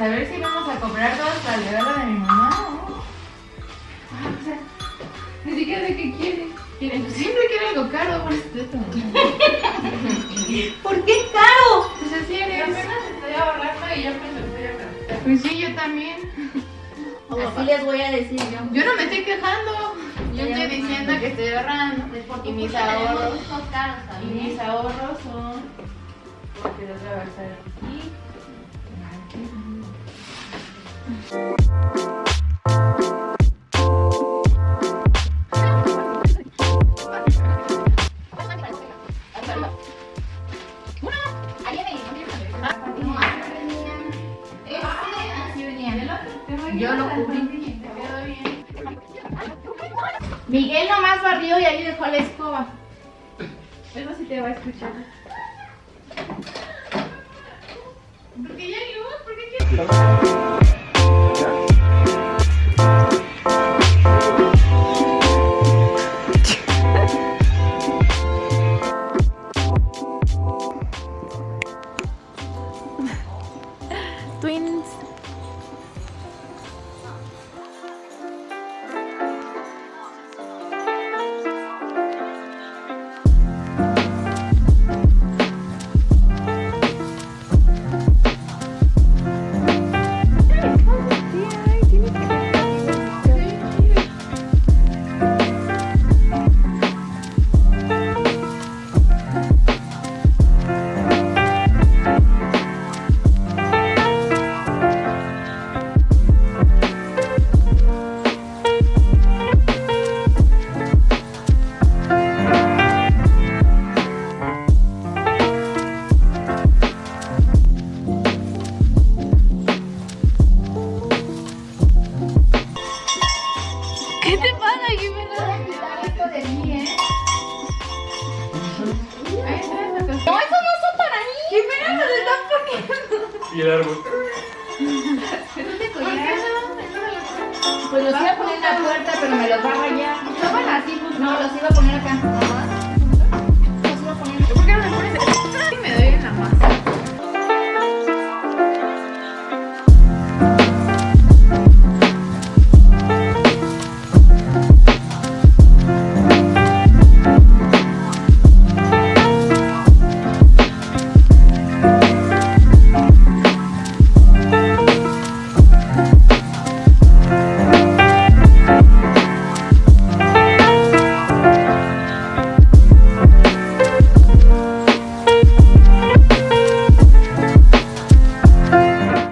saber si vamos a comprar todas para llevarla de mi mamá o no. Ah, o sea, ni siquiera sé qué quiere. Quiere- Siempre quiere algo caro, por esto. ¿Por qué caro? Pues así Y eres. apenas estoy ahorrando y ya me lo estoy ahorrando. Pues sí, yo también. Así les voy a decir yo. Yo no me estoy quejando. Yo estoy diciendo que estoy ahorrando. Y mis ahorros. caros Y mis ahorros son. Porque los voy a gastar aquí. Yo lo cubrí. Miguel nomás barrió y ahí dejó la escoba. Eso sí te va a escuchar. Porque ya hay luz, ¿por qué Y el árbol. ¿Dónde ¿Por qué collar? no? Pues los iba a poner en la puerta, pero me los va a rayar. Estaban así, pues no, los iba a poner acá.